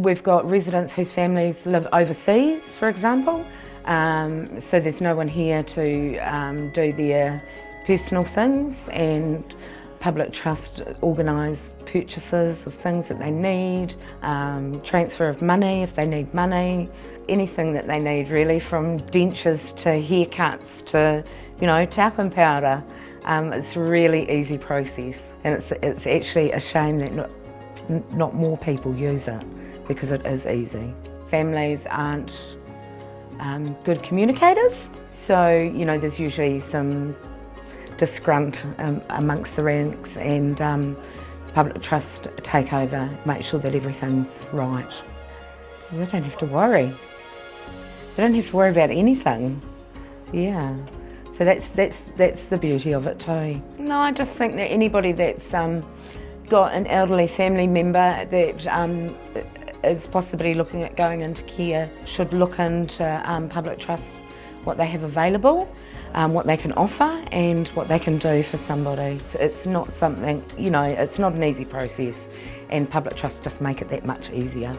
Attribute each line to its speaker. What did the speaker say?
Speaker 1: We've got residents whose families live overseas, for example, um, so there's no one here to um, do their personal things and Public Trust organise purchases of things that they need, um, transfer of money if they need money, anything that they need really from dentures to haircuts to, you know, tap and powder. Um, it's a really easy process and it's, it's actually a shame that not, not more people use it because it is easy. Families aren't um, good communicators, so you know there's usually some disgrunt um, amongst the ranks and um, public trust take over, make sure that everything's right. They don't have to worry. They don't have to worry about anything. Yeah. So that's that's that's the beauty of it too. No, I just think that anybody that's um, got an elderly family member that um, is possibly looking at going into care should look into um, public trusts, what they have available, um, what they can offer and what they can do for somebody. It's, it's not something, you know, it's not an easy process and public trusts just make it that much easier.